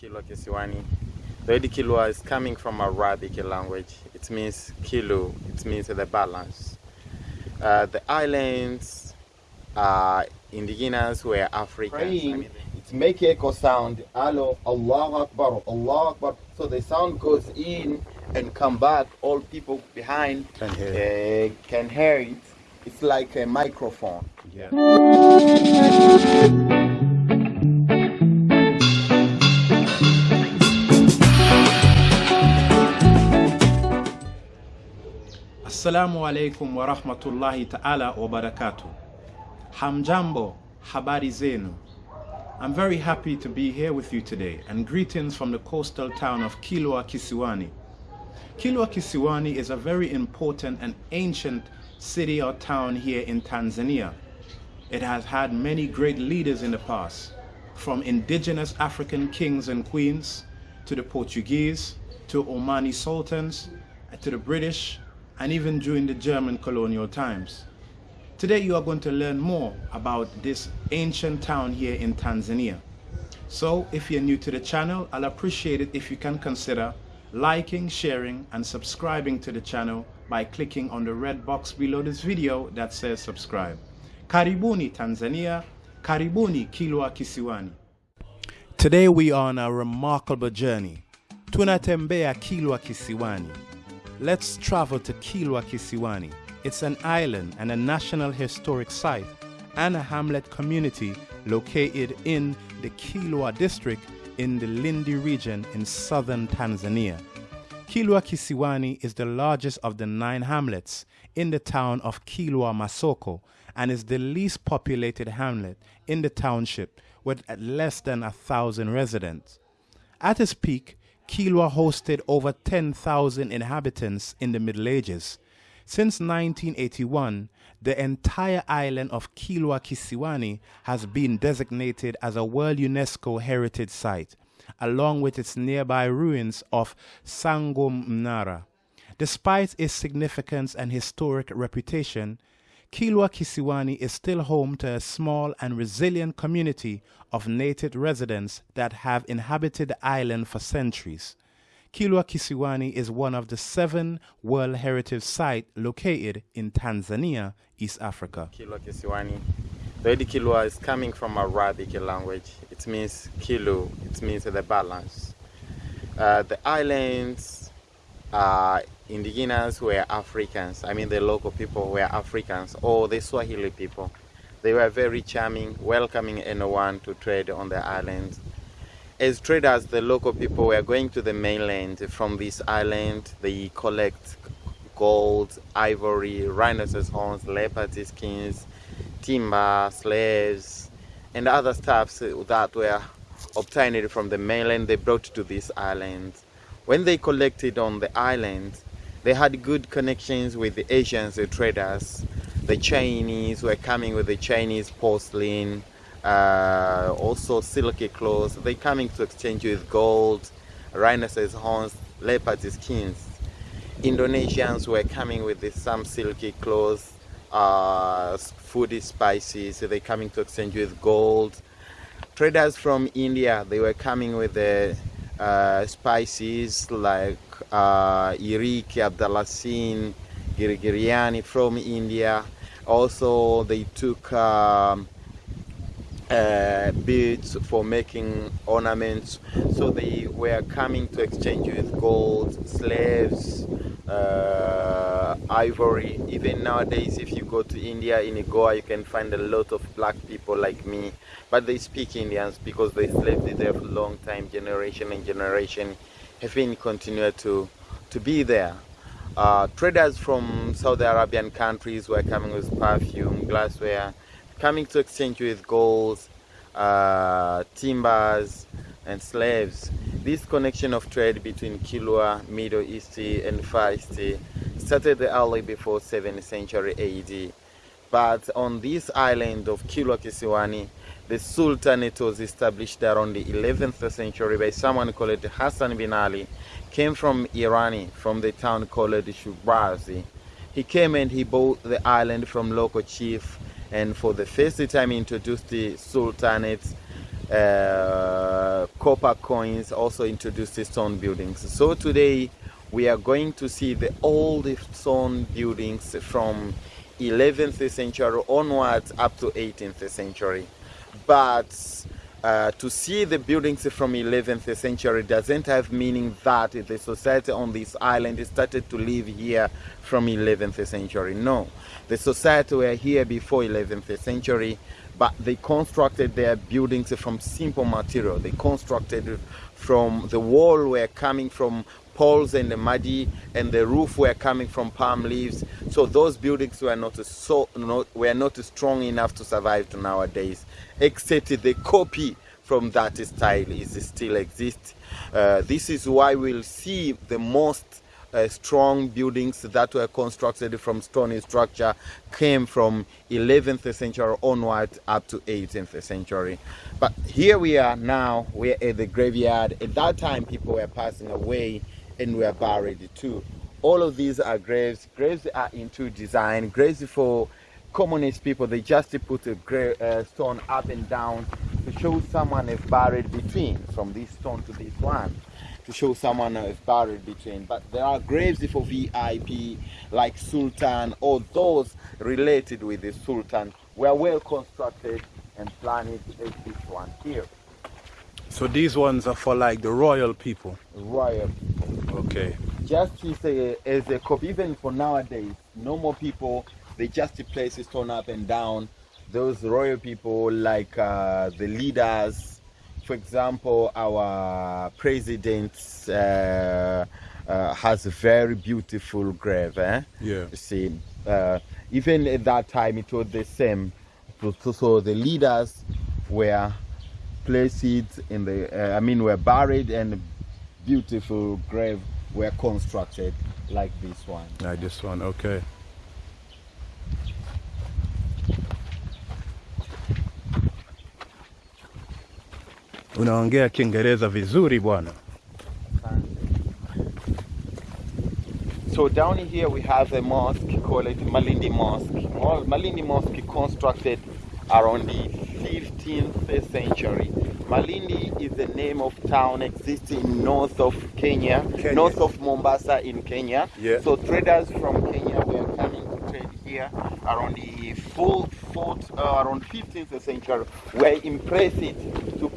Kilwa Kisiwani. The word Kilwa is coming from Arabic language. It means kilo, it means the balance. Uh, the islands are indigenous were Africans. I praying, mean, it make echo sound. Hello, Allah Akbar, Allah Akbar. So the sound goes in and come back. All people behind Can hear uh, can hear it. It's like a microphone. yeah. Assalamu alaikum wa rahmatullahi ta'ala wa barakatuh. Hamjambo, habari zenu. I'm very happy to be here with you today and greetings from the coastal town of Kilwa Kisiwani. Kilwa Kisiwani is a very important and ancient city or town here in Tanzania. It has had many great leaders in the past, from indigenous African kings and queens to the Portuguese to Omani sultans to the British and even during the German colonial times. Today you are going to learn more about this ancient town here in Tanzania. So if you're new to the channel, I'll appreciate it if you can consider liking, sharing and subscribing to the channel by clicking on the red box below this video that says subscribe. Karibuni Tanzania, Karibuni Kilwa Kisiwani. Today we are on a remarkable journey. Tunatembea Kilwa Kisiwani. Let's travel to Kilwa Kisiwani. It's an island and a national historic site and a hamlet community located in the Kilwa district in the Lindi region in southern Tanzania. Kilwa Kisiwani is the largest of the nine hamlets in the town of Kilwa Masoko and is the least populated hamlet in the township with less than a thousand residents. At its peak, Kilwa hosted over 10,000 inhabitants in the Middle Ages. Since 1981, the entire island of Kilwa Kisiwani has been designated as a World UNESCO Heritage Site, along with its nearby ruins of Songo Mnara. Despite its significance and historic reputation, Kilwa Kisiwani is still home to a small and resilient community of native residents that have inhabited the island for centuries. Kilwa Kisiwani is one of the seven World Heritage Sites located in Tanzania, East Africa. Kilwa Kisiwani. The word Kilwa is coming from Arabic language. It means kilo, it means the balance. Uh, the islands are indigenous were Africans. I mean, the local people were Africans or the Swahili people. They were very charming, welcoming anyone to trade on the islands. As traders, the local people were going to the mainland from this island. They collect gold, ivory, rhinoceros horns, leopard skins, timber, slaves, and other stuffs that were obtained from the mainland. They brought to this island. When they collected on the island, they had good connections with the Asians, the traders. The Chinese were coming with the Chinese porcelain, uh, also silky clothes. They coming to exchange with gold, rhinoceros horns, leopard skins. Indonesians were coming with the, some silky clothes, uh, food spices. They coming to exchange with gold. Traders from India, they were coming with the uh, spices like uh, iriki, abdalasin, girigiriani from India. Also, they took um, uh, beads for making ornaments. So they were coming to exchange with gold, slaves, uh, ivory. Even nowadays, if you go to India in Goa, you can find a lot of black people like me. But they speak Indians because they slaved there for a long time, generation and generation, have been continued to, to be there. Uh, traders from Saudi Arabian countries were coming with perfume, glassware, coming to exchange with golds, uh, timbers, and slaves. This connection of trade between Kilwa, Middle East, and Far East started early before 7th century AD. But on this island of Kilwa Kisiwani, the Sultanate was established around the 11th century by someone called Hassan bin Ali. Came from Irani, from the town called Shubrazi. He came and he bought the island from local chief and for the first time introduced the Sultanate uh, copper coins also introduced the stone buildings. So today we are going to see the old stone buildings from 11th century onwards up to 18th century. But uh, to see the buildings from 11th century doesn't have meaning that the society on this island started to live here from 11th century. No, the society were here before 11th century, but they constructed their buildings from simple material. They constructed from the wall were coming from poles and the muddy and the roof were coming from palm leaves so those buildings were not so not, were not strong enough to survive to nowadays except the copy from that style is still exists uh, this is why we'll see the most uh, strong buildings that were constructed from stone structure came from 11th century onward up to 18th century but here we are now we're at the graveyard at that time people were passing away and were buried too. All of these are graves. Graves are into design. Graves for commonest people, they just put a grave, uh, stone up and down to show someone is buried between, from this stone to this one, to show someone is buried between. But there are graves for VIP, like Sultan, or those related with the Sultan, were well constructed and planned as this one here. So these ones are for like the royal people? Royal people. Okay. Just as a, as a copy, even for nowadays, normal people, they just place stone up and down. Those royal people, like uh, the leaders, for example, our president uh, uh, has a very beautiful grave. Eh? Yeah. You see, uh, even at that time, it was the same. So, so the leaders were placed in the, uh, I mean, were buried and beautiful grave were constructed like this one. Like this one, okay. Unaongea Kiingereza vizuri bwana. So down here we have a mosque called Malindi Mosque. Malindi Mosque constructed around the 15th century. Malindi is the name of town existing north of Kenya, Kenya. north of Mombasa in Kenya. Yeah. So traders from Kenya were coming to trade here around the fourth, fourth uh, around 15th century. Were impressed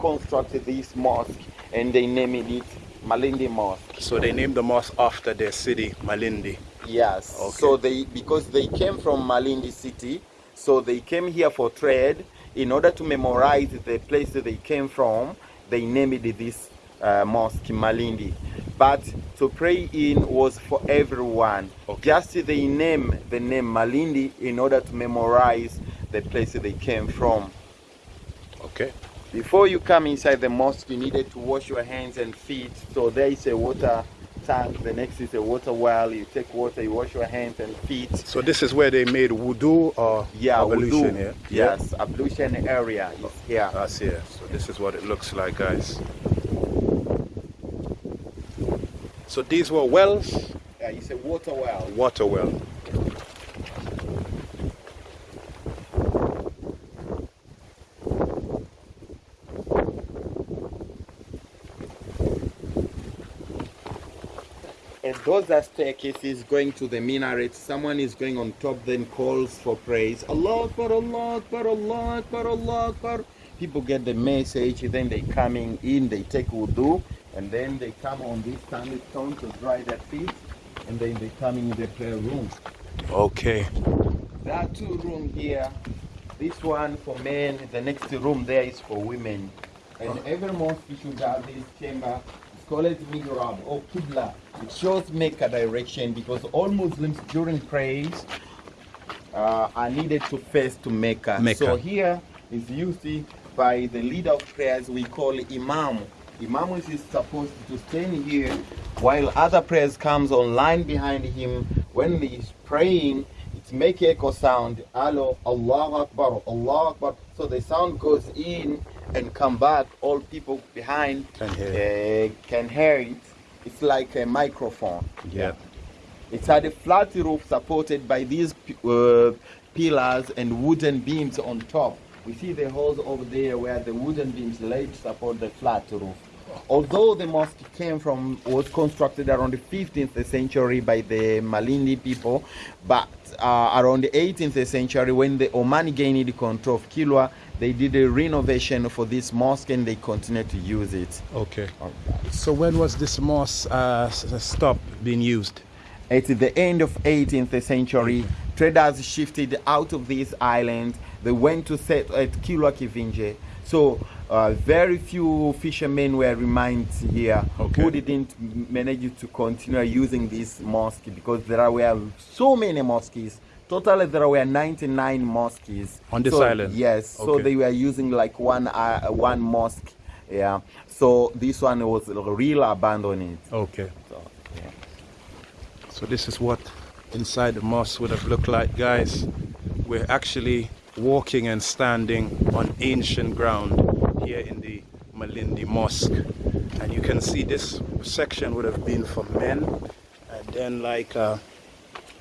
to construct this mosque and they named it Malindi Mosque. So they named the mosque after their city, Malindi. Yes. Okay. So they because they came from Malindi city, so they came here for trade. In order to memorize the place that they came from, they named this uh, mosque Malindi. But to pray in was for everyone. Okay. Just they name the name Malindi in order to memorize the place that they came from. Okay. Before you come inside the mosque, you needed to wash your hands and feet. So there is a water tank. The next is a water well. You take water, you wash your hands and feet. So this is where they made wudu or Yeah, ablution, wudu. yeah? Yes, ablution area is here. That's here. So this is what it looks like, guys. So these were wells, Yeah, it's a water well. water well. Those are staircases going to the minaret. Someone is going on top, then calls for praise. Allah Akbar, Allah Akbar, Allah Akbar, Allah Akbar. People get the message, then they coming in, they take wudu, and then they come on this sandstone to dry their feet, and then they come in the prayer room. Okay. There are two rooms here. This one for men, the next room there is for women. And every mosque should have this chamber. It's called mihrab or qibla. It shows Mecca direction because all Muslims during prayers uh, are needed to face to Mecca. Mecca. So here is used by the leader of prayers we call Imam. Imam is supposed to stand here while other prayers comes online behind him. When he's praying, it make echo sound. Allah, Allah Akbar, Allah Akbar. So the sound goes in and come back. All people behind Can hear uh, can hear it. It's like a microphone. Yeah. It's had a flat roof supported by these uh, pillars and wooden beams on top. We see the holes over there where the wooden beams laid to support the flat roof. Although the mosque came from was constructed around the 15th century by the Malindi people, but uh, around the 18th century, when the Omani gained control of Kilwa, they did a renovation for this mosque and they continue to use it. Okay. So when was this mosque uh, stopped being used? At the end of 18th century, traders shifted out of this island. They went to set at Kilwa Kivinje. So uh, very few fishermen were remained here Okay. who didn't manage to continue using this mosque because there were so many mosques. Totally, there were 99 mosques On this So, island? Yes. So they were using like one uh, one mosque. Yeah. So this one was real abandoned. Okay. So, yeah. So this is what inside the mosque would have looked like, guys. We're actually walking and standing on ancient ground here in the Malindi Mosque. And you can see this section would have been for men. And then like uh,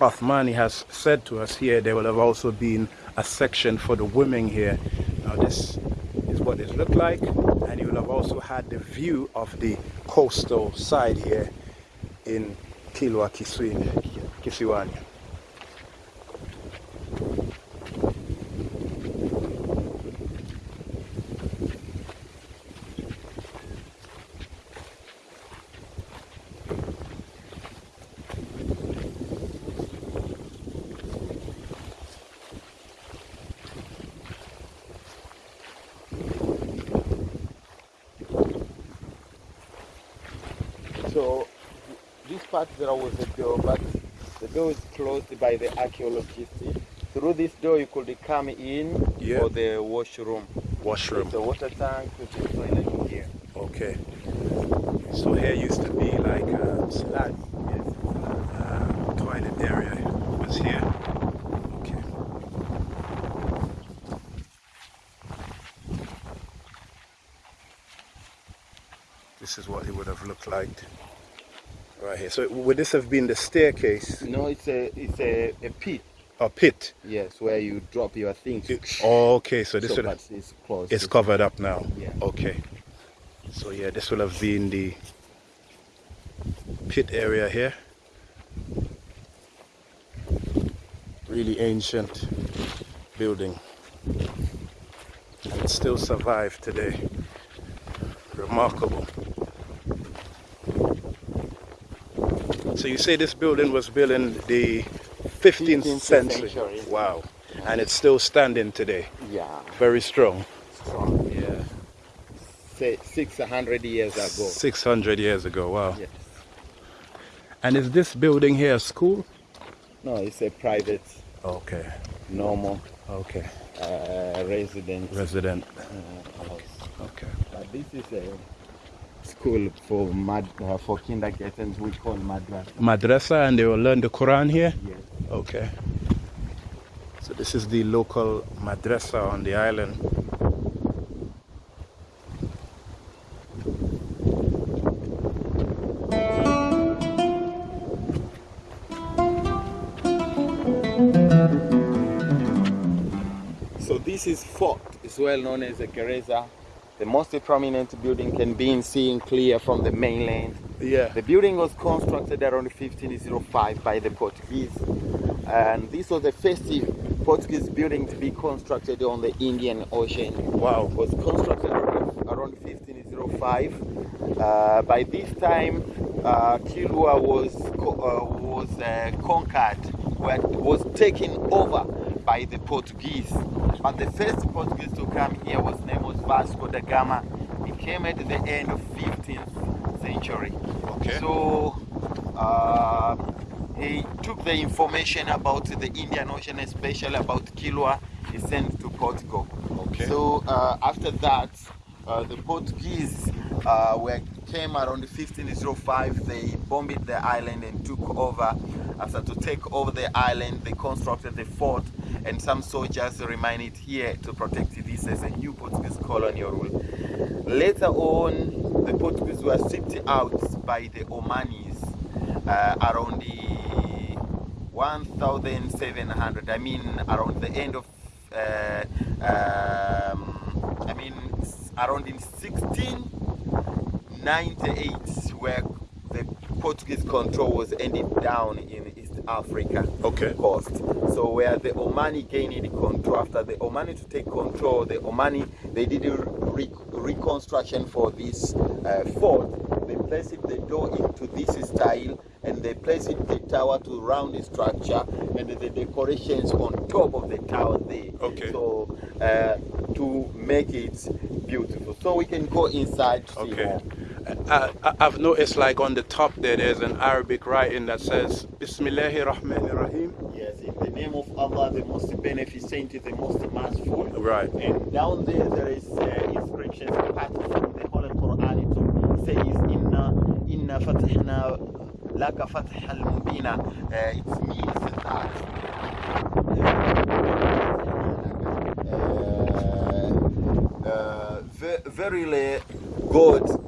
Othmani has said to us here, there will have also been a section for the women here. Now this is what it looked like. And you will have also had the view of the coastal side here in Kilwa Kisiwani. So this part there was a door, but the door by the archaeologists. Through this door you could come in Yeah. for the washroom. Washroom. A water tank a toilet here. Okay. So here used to be like a slab. Yes. Uh, toilet area was here. Okay. This is what it would have looked like right here. So would this have been the staircase No, it's a it's a, a pit. or pit? Yes, where you drop your things. Okay, so this so, would it's closed. it's covered up now. Yeah. Okay. So yeah, this will have been the pit area here. Really ancient building. And it still survived today. Remarkable. So you say this building was built in the 15th, 15th century. century. Wow. And it's still standing today. Yeah, Very strong. strong. Yeah. Say six hundred years ago. 600 years ago, wow. Yes. And is this building here a school? No, it's a private, Okay, normal okay. uh, resident Resident. uh, house. Okay. But this is a school for mad uh, for kindergartens. We call madrasa. Madrasa and they will learn the Quran here? Yes. Okay. So this is the local madrasa on the island. So this is fort. It's well known as a Gereza. The most prominent building can be seen clear from the mainland. Yeah. The building was constructed around 1505 by the Portuguese, and this was the first Portuguese building to be constructed on the Indian Ocean. Wow. It was constructed around, around 1505. Uh, by this time, uh, Kilwa was co- uh, was uh, conquered, wa- was taken over by the Portuguese. But the first Portuguese to come here was name was Vasco da Gama. He came at the end of 15th century. Okay. So uh, he took the information about the Indian Ocean, especially about Kilwa, he sent to Portugal. Okay. So uh, after that, uh, the Portuguese uh, were, came around 1505. They bombed the island and took over. After to take over the island, they constructed the fort, and some soldiers remained here to protect this as a new Portuguese colonial rule. Later on, the Portuguese were shipped out by the Omanis uh, around the 1700. I mean, around the end of uh, um, I mean, around in 1698, where the Portuguese control was ended down in Africa Okay. coast. So where the Omani gained control, after the Omani to take control, the Omani they did a re- reconstruction for this uh, fort. They placed the door into this style, and they placed the tower to round the structure, and the decorations on top of the tower there. Okay. So uh, to make it beautiful. So we can go inside to see Okay. more. I, I've noticed like on the top there, there's an Arabic writing that says Bismillahir Rahmanir Rahim. Yes, in the name of Allah, the most beneficent, the most merciful. Right. And down there, there is uh, inscriptions part from the Holy Quran. It says, "Inna inna fatihna laka fatih al mubina." Uh, it means that. Uh, uh, ve- verily, God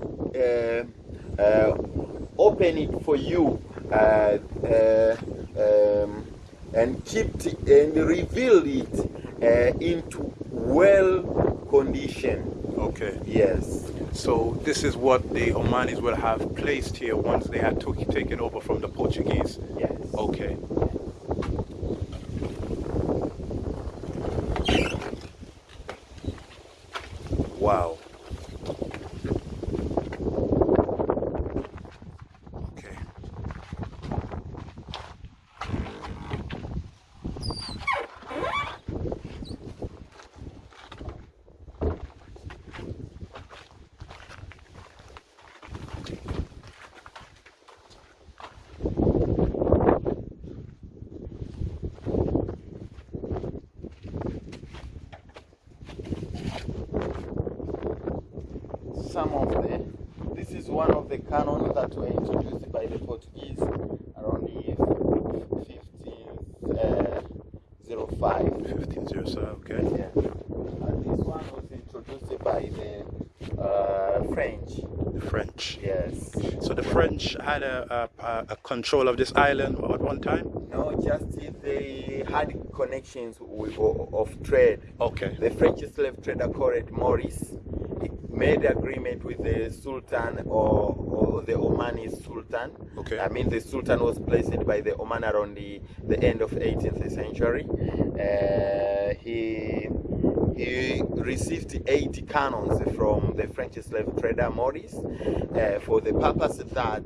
open it for you uh, uh, um, and keep it and reveal it uh, into well condition. Okay. Yes. So this is what the Omanis will have placed here once they had took, taken over from the Portuguese. Yes. Okay. Wow. Okay. Some of the. This is one of the cannons that were introduced by the Portuguese around the 1505. 1507, okay. Yeah. And this one was introduced by the uh, French. The French. Yes. So the French had a, a, a control of this island at one time? No, just they had connections with, of trade. Okay. The French slave trader called Morice he made agreement with the Sultan or, or the Omani Sultan. Okay. I mean, the Sultan was placed by the Oman around the, the end of 18th century. Uh, he he received 80 cannons from the French slave trader Morice uh, for the purpose that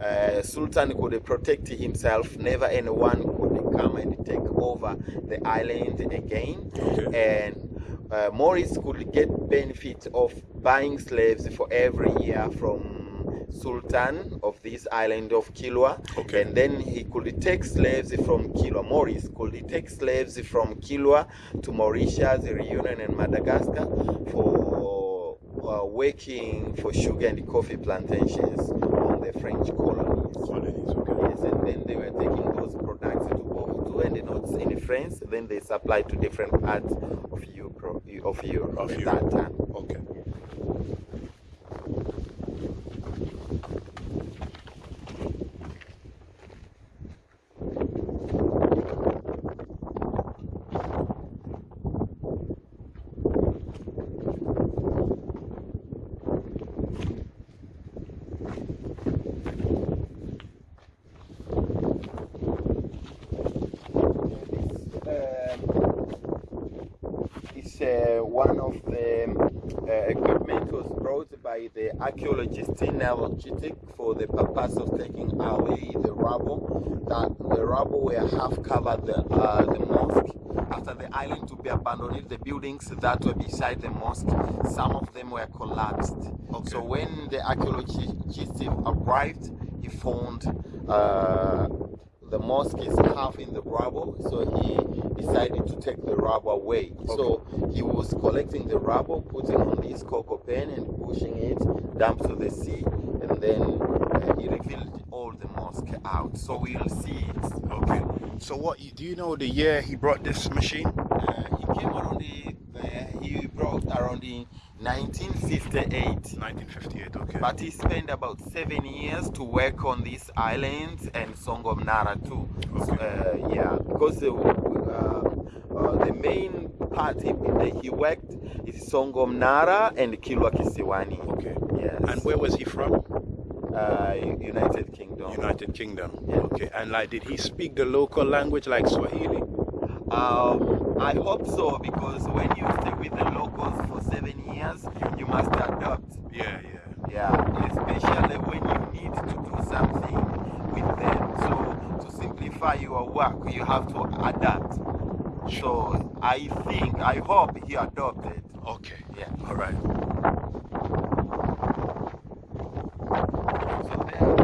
uh, Sultan could protect himself. Never anyone could come and take over the island again. Okay. And uh, Morice could get benefit of buying slaves for every year from Sultan of this island of Kilwa. Okay. And then he could take slaves from Kilwa. Morice could take slaves from Kilwa to Mauritius, Reunion, and Madagascar for uh, working for sugar and coffee plantations on the French colonies. Colonies, okay. Yes, and then they were taking those products to Bordeaux and Nantes in France. Then they supplied to different parts of Europe. Of Europe Of Europe. that time. Okay. It's uh, one of the uh, equipment was brought by the archaeologist Nel Chittick for the purpose of taking away the rubble. That the rubble were half covered the, uh, the mosque. After the island to be abandoned, the buildings that were beside the mosque, some of them were collapsed. Okay. So when the archaeologist arrived, he found uh, the mosque is half in the rubble, so he decided to take the rubber away. So he was collecting the rubber, putting on this cocopan and pushing it down to the sea, and then uh, he revealed all the mosque out. So we'll see it. Okay. So what, do you know the year he brought this machine? Uh, he came around the, uh, he brought around in 1958. 1958, okay. But he spent about seven years to work on these islands and Songo Mnara too. Okay. Uh, yeah, because uh, uh, the main part he, that he worked is Songo Mnara and Kilwa Kisiwani. Okay. Yes. And where was he from? Uh, United Kingdom. United Kingdom. Yeah. Okay. And like, did he speak the local language like Swahili? Um, I hope so because when you stay with the locals for seven years, you must adopt. Yeah, yeah. Yeah, especially when you need to do something with them. So to simplify your work, you have to adapt. So I think, I hope he adopted. Okay. Yeah. All right. So there are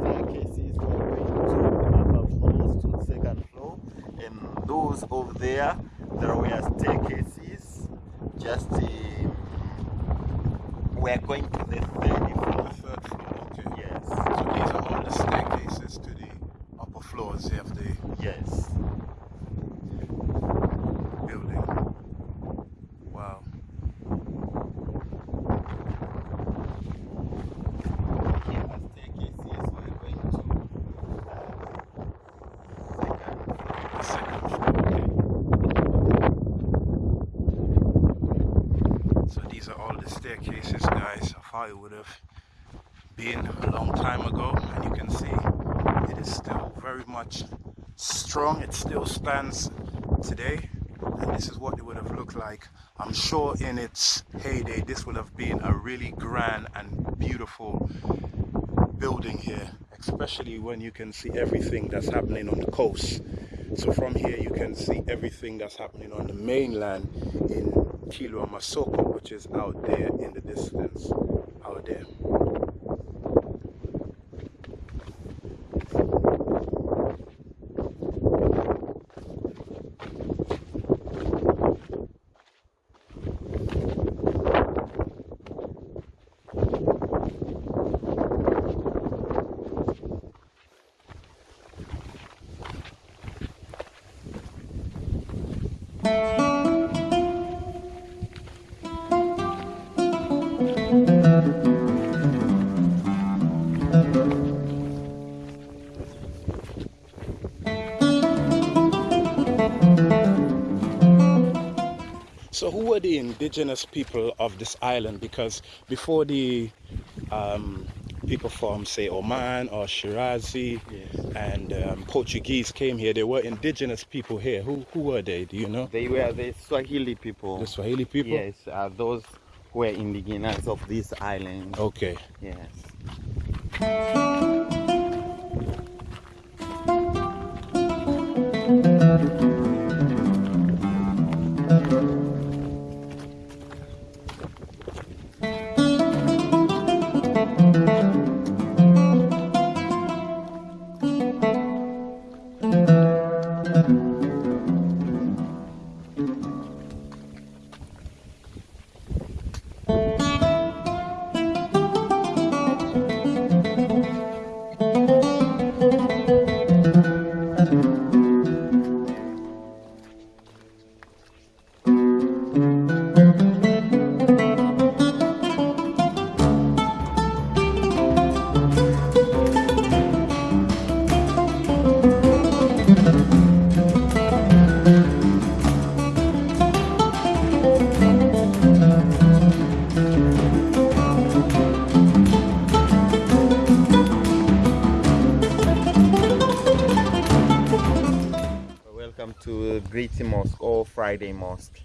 staircases going to upper floors to the second floor, and those over there, there were staircases. Just um, we're going to the third The floor. third floor. Okay. Yes, So these are all the staircases to the upper floors of the yes. building. Wow. Here are staircases. We're going to uh, second floor. The second floor. Okay. So these are all the staircases, guys, of how it would have been a long time ago. And you can see it is still very much strong. It still stands today. And this is what it would have looked like. I'm sure in its heyday, this would have been a really grand and beautiful building here, especially when you can see everything that's happening on the coast. So from here you can see everything that's happening on the mainland in Kilwa Masoko, which is out there in the distance, out there. Indigenous people of this island? Because before the um, people from say Oman or Shirazi Yes. and um, Portuguese came here, there were indigenous people here. Who who were they? Do you know? They were the Swahili people. The Swahili people. Yes, uh, those who were indigenous of this island. Okay. Yes. To Great Mosque or Friday Mosque.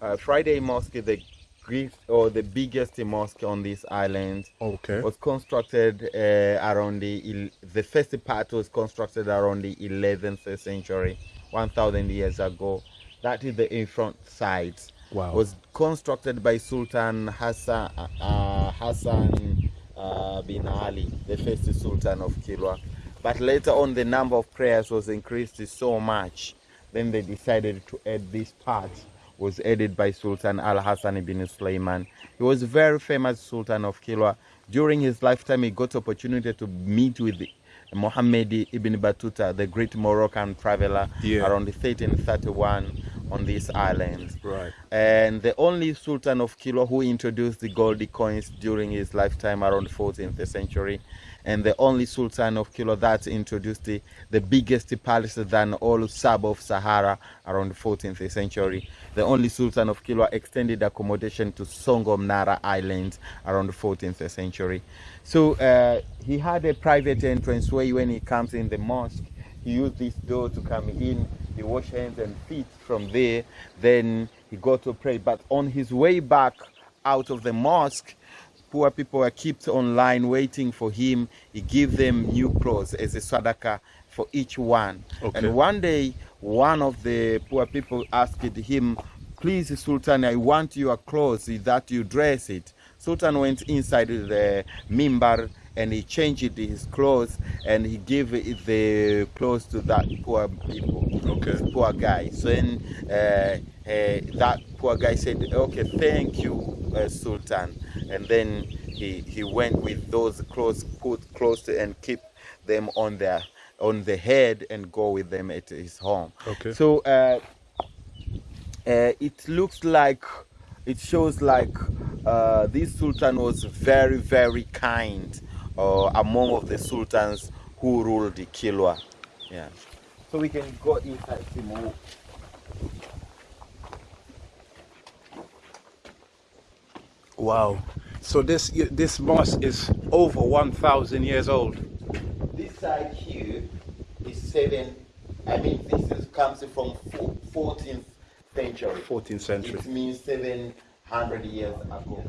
Uh, Friday Mosque is the great or the biggest mosque on this island. Okay. Was constructed uh, around the the first part was constructed around the 11th century, 1,000 years ago. That is the in front side. Wow. Was constructed by Sultan Hassan uh, Hassan uh, bin Ali, the first Sultan of Kilwa. But later on, the number of prayers was increased so much. Then they decided to add this part. Was added by Sultan Al Hassan ibn Sulaiman. He was a very famous Sultan of Kilwa. During his lifetime, he got opportunity to meet with Mohammed ibn Battuta, the great Moroccan traveler, Yeah. around 1331 on this island. Right. And the only Sultan of Kilwa who introduced the gold coins during his lifetime around 14th century, and the only Sultan of Kilwa that introduced the, the biggest palace than all sub of Sahara around the 14th century. The only Sultan of Kilwa extended accommodation to Songo Mnara Island around the 14th century. So uh, he had a private entrance way when he comes in the mosque he used this door to come in he wash hands and feet from there then he got to pray but on his way back out of the mosque poor people were kept online waiting for him. He gave them new clothes as a sadaka for each one. Okay. and one day one of the poor people asked him please sultan i want your clothes that you dress it. Sultan went inside the mimbar and he changed his clothes and he gave the clothes to that poor people Okay. poor guy so then uh, uh, that poor guy said okay thank you uh, sultan and then he he went with those clothes put clothes and keep them on their on the head and go with them at his home Okay. so uh, uh, it looks like it shows like uh, this sultan was very very kind uh, among of the sultans who ruled the Kilwa yeah so we can go inside Simu. Wow. So this this mosque is over 1,000 years old. this side here is seven I mean this is comes from 14th century 14th century. it means 700 years ago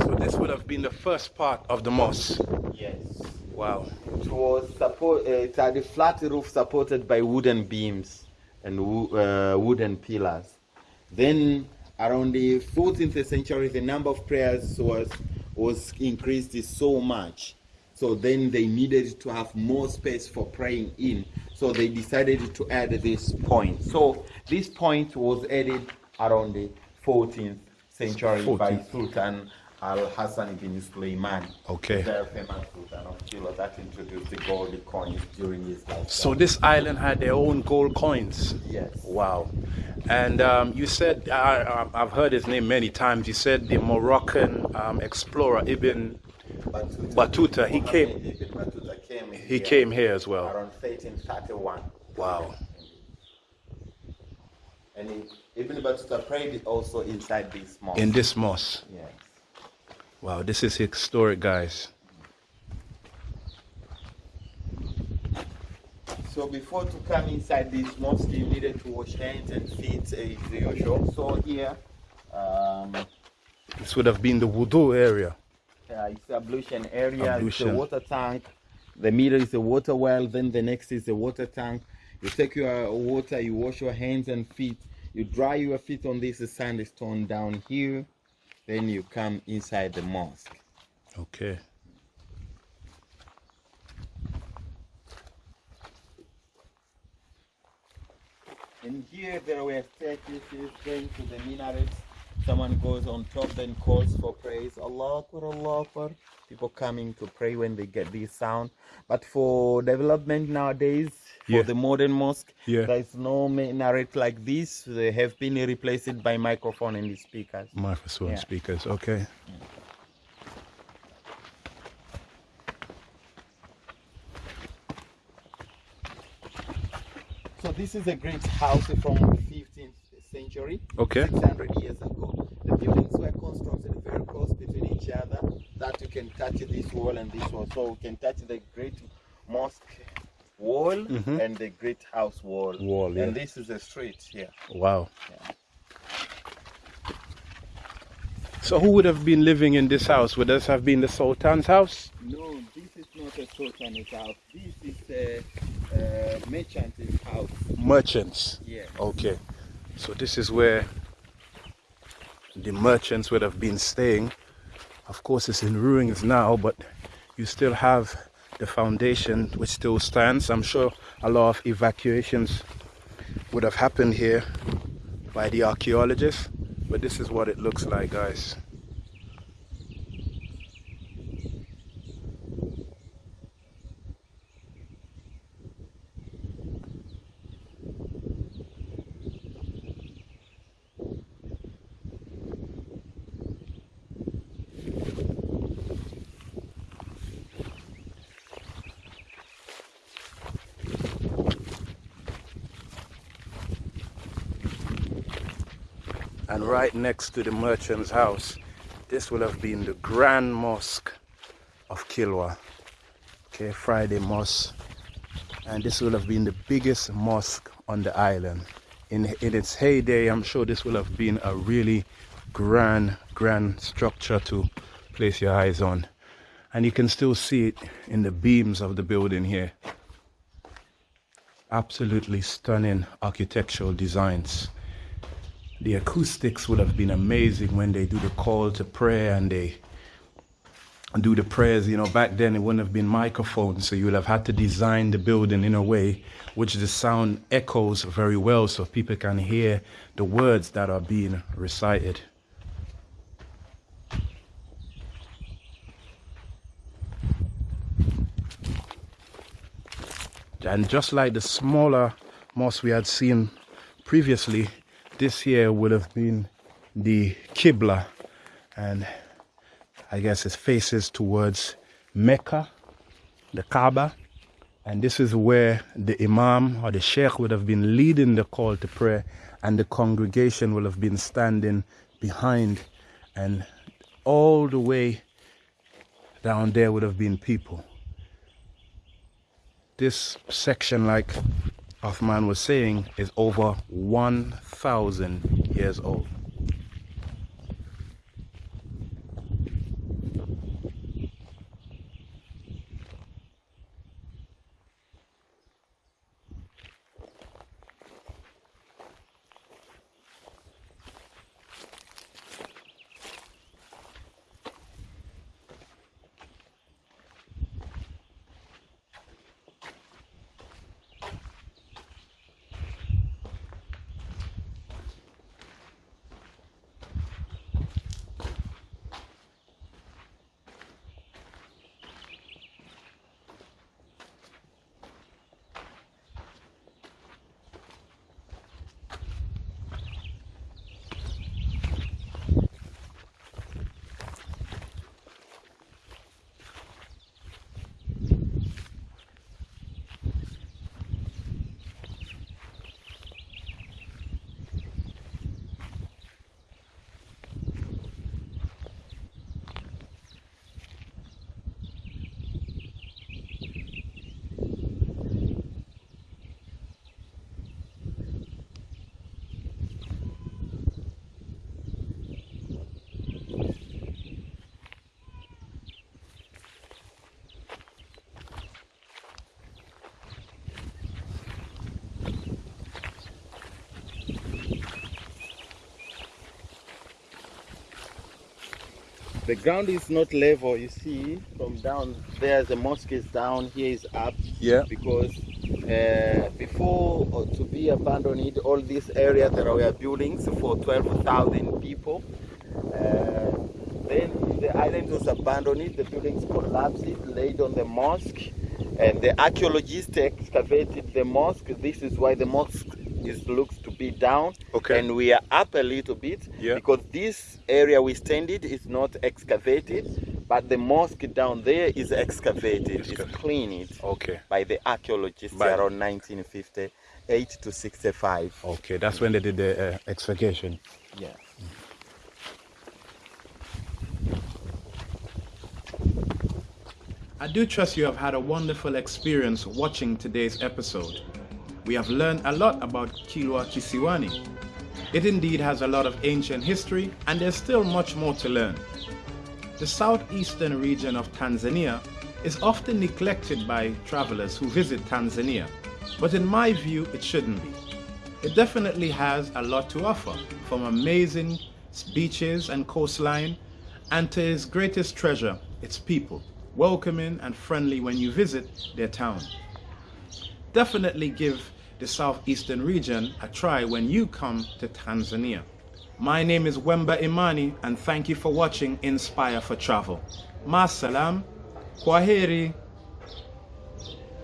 So this would been the first part of the mosque. yes Wow. It was support. Uh, it had a flat roof supported by wooden beams and wo- uh, wooden pillars. Then, around the 14th century, the number of prayers was was increased so much. So then they needed to have more space for praying in. So they decided to add this point. So this point was added around the 14th century by Sultan Al Hassan ibn Sulaiman Okay. very famous Sultan of Kilwa that introduced the gold coins during his lifetime. So this island had their own gold coins. yes, Wow. And um, you said, I, I've heard his name many times, you said the Moroccan um, explorer Ibn, Battuta, Battuta, he came- Ibn Battuta came he here came here as well. around 1331. Wow. And he, Ibn Battuta prayed also inside this mosque. In this mosque. yes. Wow, this is historic, guys. So before to come inside this mosque, you needed to wash hands and feet uh, the usual. So here, um, This would have been the wudu area. Uh, it's the ablution area. Ablution. It's a water tank. The middle is a water well. Then the next is a water tank. You take your water, you wash your hands and feet. You dry your feet on this sandstone down here. Then you come inside the mosque. Okay. And here there were staircases going to the minarets. Someone goes on top, then calls for praise. Allah Akbar, Allah Akbar. People coming to pray when they get this sound. But for development nowadays, for Yeah. the modern mosque, Yeah. there is no minaret like this. They have been replaced by microphone and speakers. Microphone Yeah. speakers. Okay. So this is a great house from 15th century. Okay. 600 years ago. The buildings were constructed very close between each other that you can touch this wall and this wall. So you can touch the great mosque wall Mhm. and the great house wall. Wall, yeah. And this is the street here. Wow. Yeah. So who would have been living in this house? Would this have been the Sultan's house? No, this is not a sultan's house. This is a, a merchant's house. Merchants. Yeah. Okay. So this is where the merchants would have been staying. Of course, it's in ruins now, but you still have the foundation which still stands. I'm sure a lot of evacuations would have happened here by the archaeologists, but this is what it looks like, guys. and right next to the merchant's house. This will have been the grand mosque of Kilwa. Okay Friday mosque. And this will have been the biggest mosque on the island. In in its heyday I'm sure this will have been a really grand grand structure to place your eyes on. And you can still see it in the beams of the building here. Absolutely stunning architectural designs the acoustics would have been amazing when they do the call to prayer and they do the prayers. You know back then it wouldn't have been microphones so you would have had to design the building in a way which the sound echoes very well so people can hear the words that are being recited. And just like the smaller mosque we had seen previously this here would have been the Qibla. And I guess it faces towards Mecca the Kaaba. And this is where the Imam or the Sheikh would have been leading the call to prayer and the congregation will have been standing behind. And all the way down there would have been people. This section like Othman was saying is over 1,000 years old. The ground is not level you see from down there the mosque is down here is up. Yeah. Because uh, before uh, to be abandoned all this area there were buildings for 12,000 people uh, then the island was abandoned the buildings collapsed laid on the mosque and the archaeologists excavated the mosque. This is why the mosque is looks to be down Okay. and we are up a little bit Yeah. because this area we stand it is not excavated but the mosque down there is excavated it's Excavated. cleaned Okay. by the archaeologists By- around 1958 to 65 Okay, that's when they did the uh, excavation. yeah I do trust you have had a wonderful experience watching today's episode. We have learned a lot about Kilwa Kisiwani. It indeed has a lot of ancient history and there's still much more to learn. The southeastern region of Tanzania is often neglected by travelers who visit Tanzania, but in my view, it shouldn't be. It definitely has a lot to offer, from amazing beaches and coastline, and to its greatest treasure, its people, welcoming and friendly when you visit their town. Definitely give the southeastern region a try when you come to Tanzania. My name is Wemba Imani and thank you for watching Inspire for Travel. Masalam, Kwaheri.